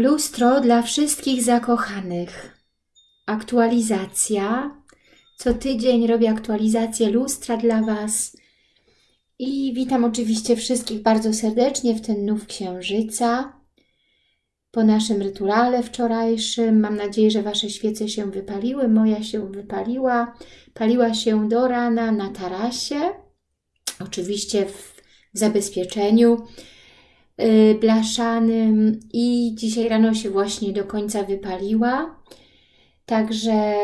Lustro dla wszystkich zakochanych. Aktualizacja. Co tydzień robię aktualizację lustra dla Was. I witam oczywiście wszystkich bardzo serdecznie w ten nów księżyca. Po naszym rytuale wczorajszym. Mam nadzieję, że Wasze świece się wypaliły. Moja się wypaliła. Paliła się do rana na tarasie. Oczywiście w zabezpieczeniu blaszanym i dzisiaj rano się właśnie do końca wypaliła. Także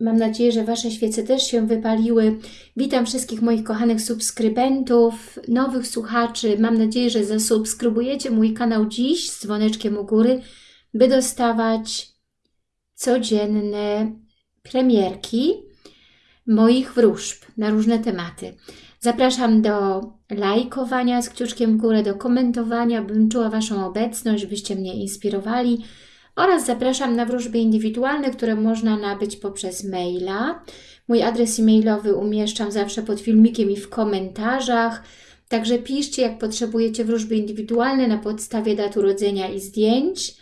mam nadzieję, że Wasze świece też się wypaliły. Witam wszystkich moich kochanych subskrybentów, nowych słuchaczy. Mam nadzieję, że zasubskrybujecie mój kanał dziś z dzwoneczkiem u góry, by dostawać codzienne premierki moich wróżb na różne tematy. Zapraszam do lajkowania z kciuczkiem w górę, do komentowania, bym czuła Waszą obecność, byście mnie inspirowali oraz zapraszam na wróżby indywidualne, które można nabyć poprzez maila. Mój adres e-mailowy umieszczam zawsze pod filmikiem i w komentarzach, także piszcie jak potrzebujecie wróżby indywidualne na podstawie dat urodzenia i zdjęć,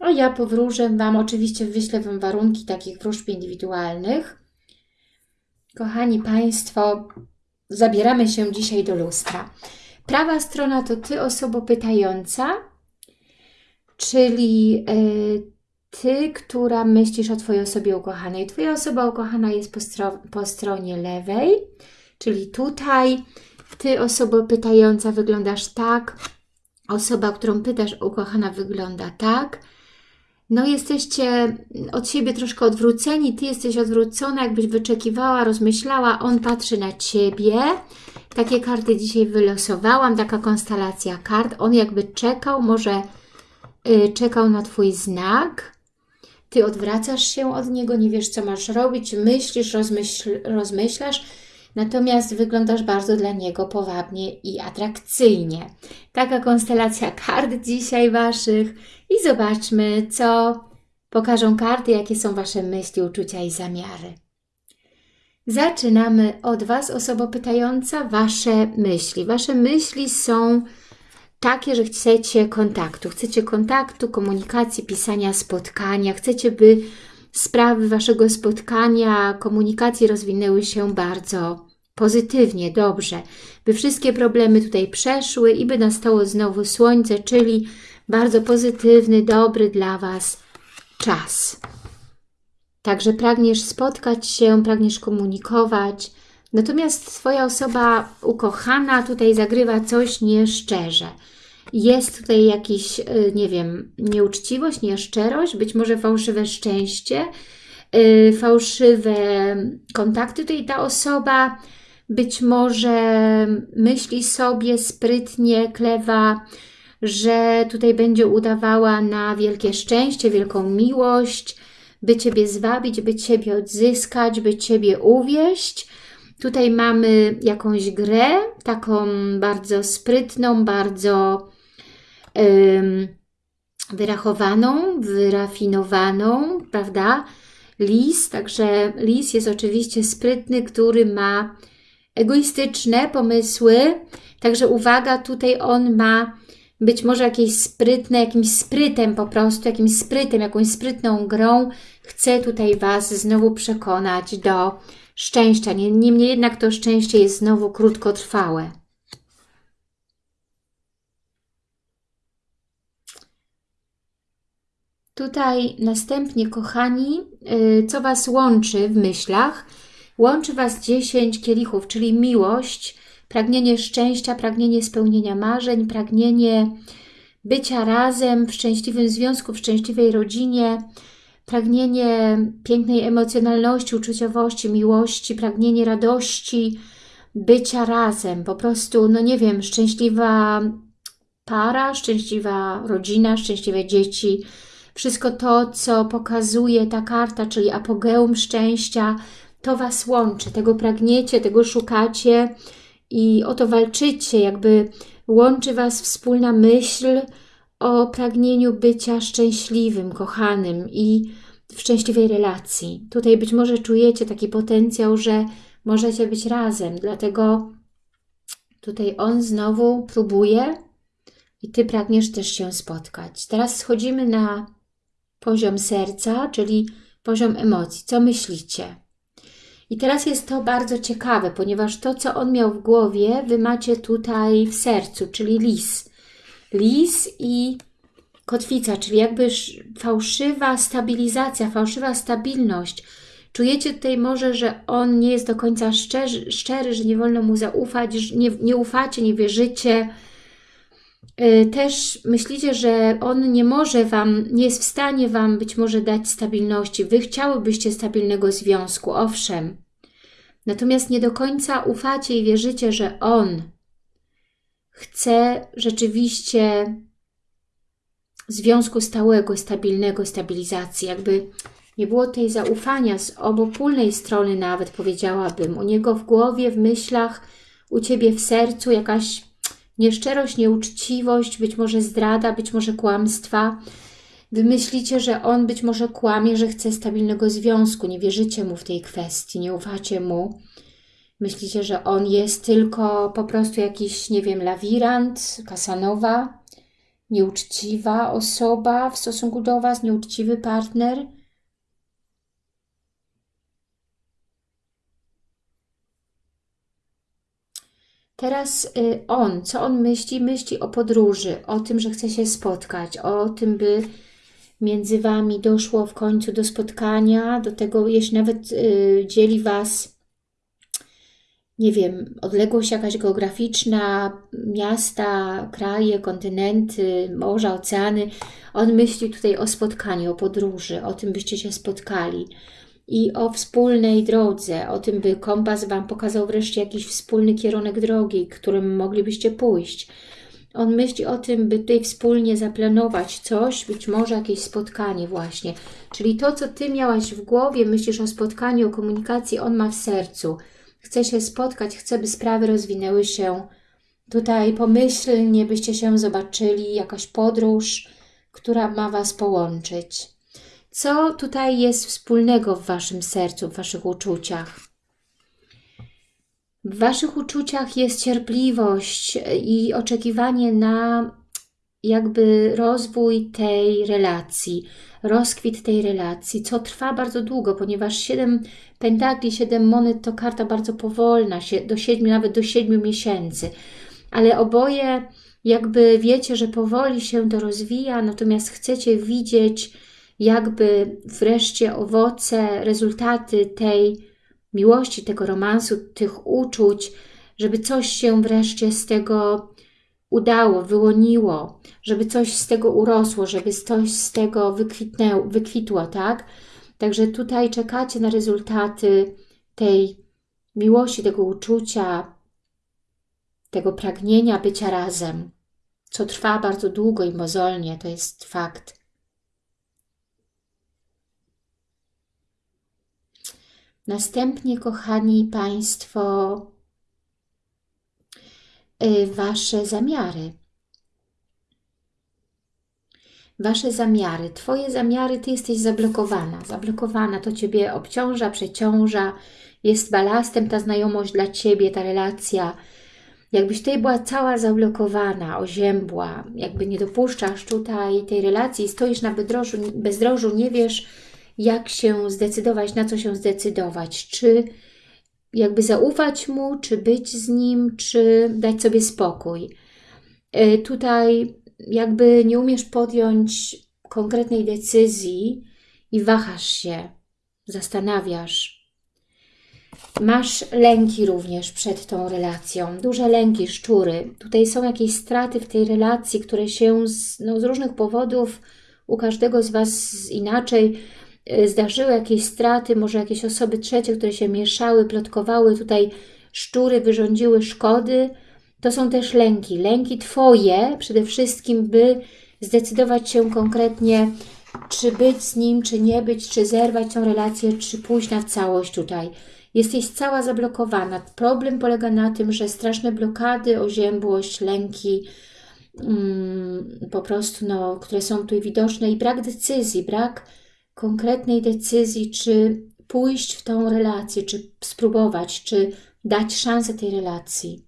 a ja powróżę Wam, oczywiście wyślę Wam warunki takich wróżb indywidualnych. Kochani Państwo, zabieramy się dzisiaj do lustra. Prawa strona to Ty, osoba pytająca, czyli y, Ty, która myślisz o Twojej osobie ukochanej. Twoja osoba ukochana jest po, stro po stronie lewej, czyli tutaj. Ty, osoba pytająca, wyglądasz tak. Osoba, którą pytasz, ukochana, wygląda tak. No jesteście od siebie troszkę odwróceni, Ty jesteś odwrócona, jakbyś wyczekiwała, rozmyślała, on patrzy na Ciebie. Takie karty dzisiaj wylosowałam, taka konstelacja kart. On jakby czekał, może yy, czekał na Twój znak. Ty odwracasz się od niego, nie wiesz co masz robić, myślisz, rozmyśl, rozmyślasz, natomiast wyglądasz bardzo dla niego powabnie i atrakcyjnie. Taka konstelacja kart dzisiaj Waszych i zobaczmy, co pokażą karty, jakie są Wasze myśli, uczucia i zamiary. Zaczynamy od Was, osoba pytająca, Wasze myśli. Wasze myśli są takie, że chcecie kontaktu. Chcecie kontaktu, komunikacji, pisania, spotkania. Chcecie, by sprawy Waszego spotkania, komunikacji rozwinęły się bardzo pozytywnie, dobrze. By wszystkie problemy tutaj przeszły i by nastało znowu słońce, czyli bardzo pozytywny, dobry dla Was czas. Także pragniesz spotkać się, pragniesz komunikować, natomiast Twoja osoba ukochana tutaj zagrywa coś nieszczerze. Jest tutaj jakiś, y, nie wiem, nieuczciwość, nieszczerość, być może fałszywe szczęście, y, fałszywe kontakty. Tutaj ta osoba być może myśli sobie sprytnie, klewa, że tutaj będzie udawała na wielkie szczęście, wielką miłość, by Ciebie zwabić, by Ciebie odzyskać, by Ciebie uwieść. Tutaj mamy jakąś grę, taką bardzo sprytną, bardzo wyrachowaną, wyrafinowaną, prawda? Lis, także lis jest oczywiście sprytny, który ma egoistyczne pomysły, także uwaga, tutaj on ma być może jakieś sprytne, jakimś sprytem po prostu, jakimś sprytem, jakąś sprytną grą chce tutaj Was znowu przekonać do szczęścia. Niemniej jednak to szczęście jest znowu krótkotrwałe. Tutaj następnie, kochani, y, co Was łączy w myślach? Łączy Was 10 kielichów, czyli miłość, pragnienie szczęścia, pragnienie spełnienia marzeń, pragnienie bycia razem w szczęśliwym związku, w szczęśliwej rodzinie, pragnienie pięknej emocjonalności, uczuciowości, miłości, pragnienie radości, bycia razem, po prostu, no nie wiem, szczęśliwa para, szczęśliwa rodzina, szczęśliwe dzieci, wszystko to, co pokazuje ta karta, czyli apogeum szczęścia, to Was łączy, tego pragniecie, tego szukacie, i o to walczycie, jakby łączy Was wspólna myśl o pragnieniu bycia szczęśliwym, kochanym i w szczęśliwej relacji. Tutaj być może czujecie taki potencjał, że możecie być razem, dlatego tutaj on znowu próbuje i Ty pragniesz też się spotkać. Teraz schodzimy na poziom serca, czyli poziom emocji. Co myślicie? I teraz jest to bardzo ciekawe, ponieważ to, co on miał w głowie, Wy macie tutaj w sercu, czyli lis. Lis i kotwica, czyli jakby fałszywa stabilizacja, fałszywa stabilność. Czujecie tutaj może, że on nie jest do końca szczery, szczery że nie wolno mu zaufać, że nie, nie ufacie, nie wierzycie. Y, też myślicie, że on nie może Wam, nie jest w stanie Wam być może dać stabilności. Wy chciałybyście stabilnego związku, owszem. Natomiast nie do końca ufacie i wierzycie, że on chce rzeczywiście związku stałego, stabilnego, stabilizacji, jakby nie było tej zaufania z obopólnej strony nawet, powiedziałabym. U niego w głowie, w myślach, u Ciebie w sercu jakaś nieszczerość, nieuczciwość, być może zdrada, być może kłamstwa. Wy myślicie, że on być może kłamie, że chce stabilnego związku, nie wierzycie mu w tej kwestii, nie ufacie mu. Myślicie, że on jest tylko po prostu jakiś, nie wiem, lawirant, kasanowa, nieuczciwa osoba w stosunku do Was, nieuczciwy partner. Teraz y, on, co on myśli? Myśli o podróży, o tym, że chce się spotkać, o tym, by między Wami doszło w końcu do spotkania, do tego, jeśli nawet y, dzieli Was, nie wiem, odległość jakaś geograficzna, miasta, kraje, kontynenty, morza, oceany. On myśli tutaj o spotkaniu, o podróży, o tym, byście się spotkali i o wspólnej drodze, o tym, by kompas Wam pokazał wreszcie jakiś wspólny kierunek drogi, którym moglibyście pójść. On myśli o tym, by tutaj wspólnie zaplanować coś, być może jakieś spotkanie właśnie. Czyli to, co Ty miałaś w głowie, myślisz o spotkaniu, o komunikacji, on ma w sercu. Chce się spotkać, chce, by sprawy rozwinęły się tutaj pomyślnie, byście się zobaczyli, jakaś podróż, która ma Was połączyć. Co tutaj jest wspólnego w Waszym sercu, w Waszych uczuciach? W Waszych uczuciach jest cierpliwość i oczekiwanie na jakby rozwój tej relacji, rozkwit tej relacji, co trwa bardzo długo, ponieważ 7 pentakli, 7 monet to karta bardzo powolna, do 7, nawet do 7 miesięcy. Ale oboje jakby wiecie, że powoli się to rozwija, natomiast chcecie widzieć jakby wreszcie owoce, rezultaty tej miłości, tego romansu, tych uczuć, żeby coś się wreszcie z tego udało, wyłoniło, żeby coś z tego urosło, żeby coś z tego wykwitnęło, wykwitło, tak? Także tutaj czekacie na rezultaty tej miłości, tego uczucia, tego pragnienia bycia razem, co trwa bardzo długo i mozolnie, to jest fakt. Następnie, kochani Państwo, y, Wasze zamiary. Wasze zamiary, Twoje zamiary, Ty jesteś zablokowana. Zablokowana, to Ciebie obciąża, przeciąża, jest balastem ta znajomość dla Ciebie, ta relacja. Jakbyś tutaj była cała zablokowana, oziębła, jakby nie dopuszczasz tutaj tej relacji, stoisz na bezdrożu, bezdrożu nie wiesz, jak się zdecydować, na co się zdecydować, czy jakby zaufać mu, czy być z nim, czy dać sobie spokój. E, tutaj jakby nie umiesz podjąć konkretnej decyzji i wahasz się, zastanawiasz. Masz lęki również przed tą relacją, duże lęki, szczury. Tutaj są jakieś straty w tej relacji, które się z, no, z różnych powodów u każdego z Was inaczej zdarzyły jakieś straty, może jakieś osoby trzecie, które się mieszały, plotkowały, tutaj szczury wyrządziły szkody. To są też lęki. Lęki Twoje przede wszystkim, by zdecydować się konkretnie, czy być z nim, czy nie być, czy zerwać tą relację, czy pójść na całość tutaj. Jesteś cała zablokowana. Problem polega na tym, że straszne blokady, oziębłość, lęki, mm, po prostu, no, które są tutaj widoczne i brak decyzji, brak konkretnej decyzji, czy pójść w tą relację, czy spróbować, czy dać szansę tej relacji.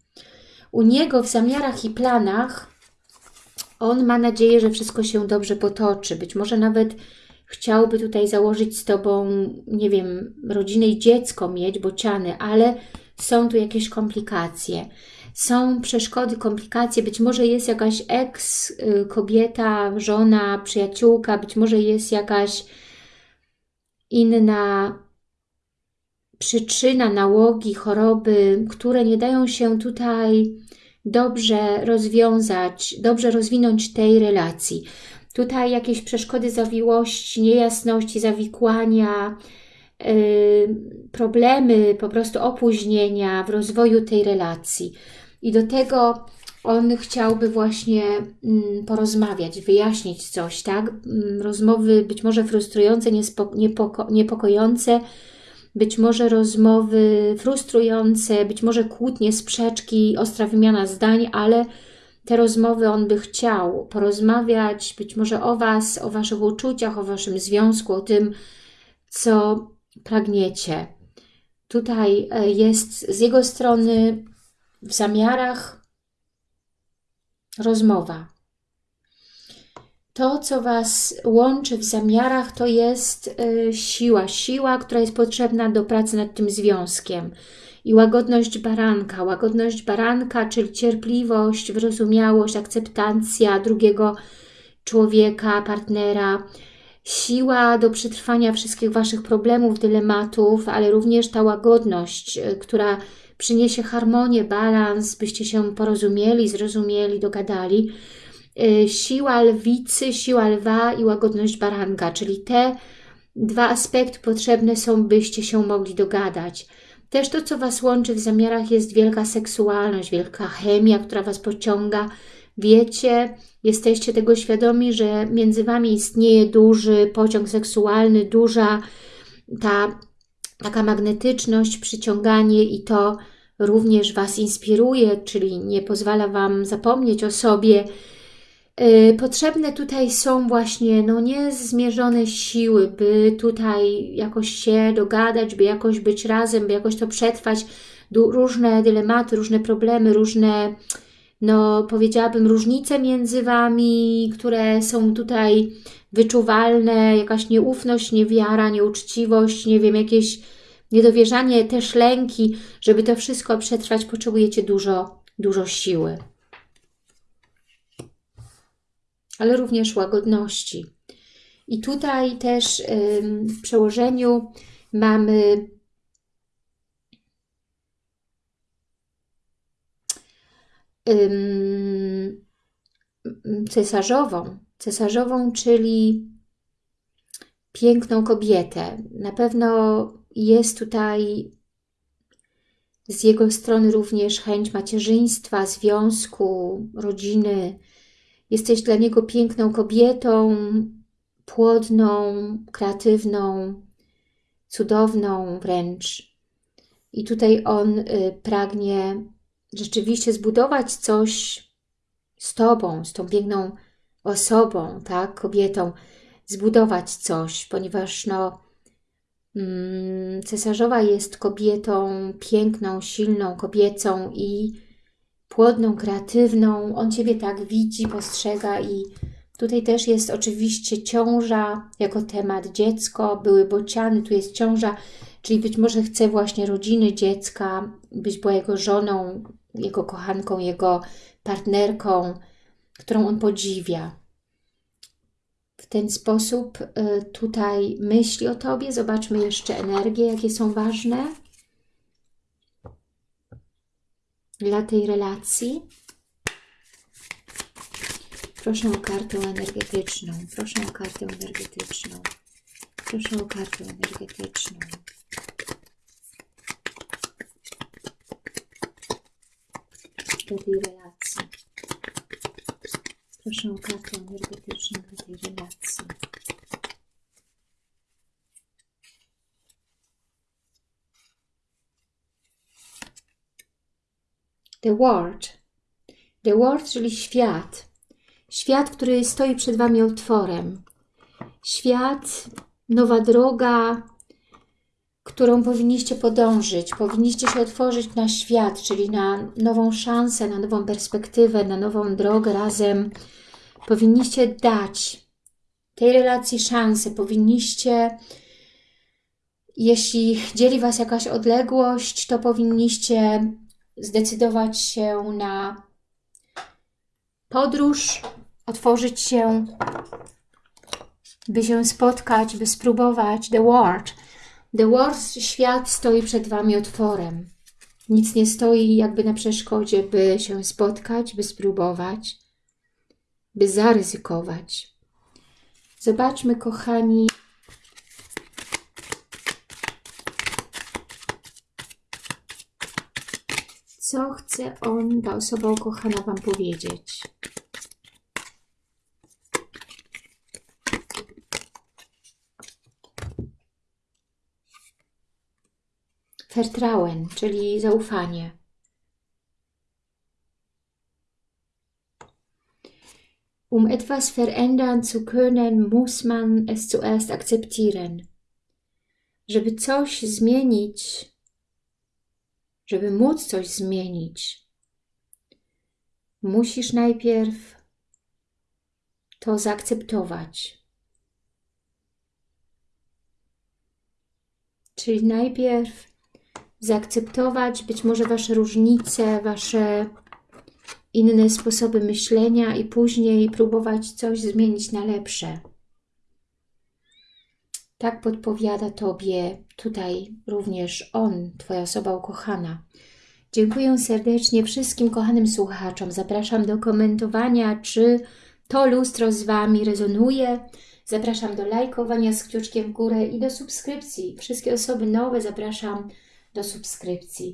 U niego w zamiarach i planach On ma nadzieję, że wszystko się dobrze potoczy. Być może nawet chciałby tutaj założyć z Tobą, nie wiem, rodzinę i dziecko mieć, bociany, ale są tu jakieś komplikacje. Są przeszkody, komplikacje, być może jest jakaś ex y, kobieta, żona, przyjaciółka, być może jest jakaś inna przyczyna nałogi, choroby, które nie dają się tutaj dobrze rozwiązać, dobrze rozwinąć tej relacji. Tutaj jakieś przeszkody, zawiłości, niejasności, zawikłania, yy, problemy, po prostu opóźnienia w rozwoju tej relacji. I do tego on chciałby właśnie mm, porozmawiać, wyjaśnić coś, tak? Mm, rozmowy być może frustrujące, niepoko niepokojące, być może rozmowy frustrujące, być może kłótnie, sprzeczki, ostra wymiana zdań, ale te rozmowy on by chciał porozmawiać być może o Was, o Waszych uczuciach, o Waszym związku, o tym, co pragniecie. Tutaj e, jest z jego strony w zamiarach rozmowa. To, co Was łączy w zamiarach, to jest y, siła. Siła, która jest potrzebna do pracy nad tym związkiem. I łagodność baranka. Łagodność baranka, czyli cierpliwość, wyrozumiałość, akceptacja drugiego człowieka, partnera. Siła do przetrwania wszystkich Waszych problemów, dylematów, ale również ta łagodność, y, która przyniesie harmonię, balans, byście się porozumieli, zrozumieli, dogadali Y, siła lwicy, siła lwa i łagodność baranka, czyli te dwa aspekty potrzebne są, byście się mogli dogadać. Też to, co Was łączy w zamiarach jest wielka seksualność, wielka chemia, która Was pociąga. Wiecie, jesteście tego świadomi, że między Wami istnieje duży pociąg seksualny, duża ta taka magnetyczność, przyciąganie i to również Was inspiruje, czyli nie pozwala Wam zapomnieć o sobie, Y, potrzebne tutaj są właśnie no niezmierzone siły, by tutaj jakoś się dogadać, by jakoś być razem, by jakoś to przetrwać. Różne dylematy, różne problemy, różne, no powiedziałabym, różnice między Wami, które są tutaj wyczuwalne, jakaś nieufność, niewiara, nieuczciwość, nie wiem, jakieś niedowierzanie, też lęki. Żeby to wszystko przetrwać, potrzebujecie dużo, dużo siły ale również łagodności. I tutaj też w przełożeniu mamy cesarzową. Cesarzową, czyli piękną kobietę. Na pewno jest tutaj z jego strony również chęć macierzyństwa, związku, rodziny, Jesteś dla niego piękną kobietą, płodną, kreatywną, cudowną wręcz. I tutaj on y, pragnie rzeczywiście zbudować coś z Tobą, z tą piękną osobą, tak, kobietą, zbudować coś, ponieważ no, mm, cesarzowa jest kobietą piękną, silną, kobiecą i płodną, kreatywną. On Ciebie tak widzi, postrzega i tutaj też jest oczywiście ciąża jako temat, dziecko, były bociany, tu jest ciąża, czyli być może chce właśnie rodziny dziecka, być była jego żoną, jego kochanką, jego partnerką, którą on podziwia. W ten sposób y, tutaj myśli o Tobie. Zobaczmy jeszcze energie, jakie są ważne. dla tej relacji. Proszę o kartę energetyczną. Proszę o kartę energetyczną. Proszę o kartę energetyczną. Dla tej relacji. Proszę o kartę energetyczną tej relacji. The World. The World, czyli świat. Świat, który stoi przed Wami otworem. Świat, nowa droga, którą powinniście podążyć. Powinniście się otworzyć na świat, czyli na nową szansę, na nową perspektywę, na nową drogę razem. Powinniście dać tej relacji szansę, powinniście, jeśli dzieli Was jakaś odległość, to powinniście zdecydować się na podróż, otworzyć się, by się spotkać, by spróbować. The World. The World, świat stoi przed Wami otworem. Nic nie stoi jakby na przeszkodzie, by się spotkać, by spróbować, by zaryzykować. Zobaczmy, kochani, co chce on, ta osoba ukochana Wam powiedzieć. Vertrauen, czyli zaufanie. Um etwas verändern zu können, muss man es zuerst akzeptieren. Żeby coś zmienić, żeby móc coś zmienić, musisz najpierw to zaakceptować. Czyli najpierw zaakceptować być może Wasze różnice, Wasze inne sposoby myślenia i później próbować coś zmienić na lepsze. Tak podpowiada Tobie tutaj również On, Twoja osoba ukochana. Dziękuję serdecznie wszystkim kochanym słuchaczom. Zapraszam do komentowania, czy to lustro z Wami rezonuje. Zapraszam do lajkowania z kciuczkiem w górę i do subskrypcji. Wszystkie osoby nowe zapraszam do subskrypcji.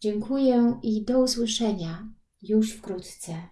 Dziękuję i do usłyszenia już wkrótce.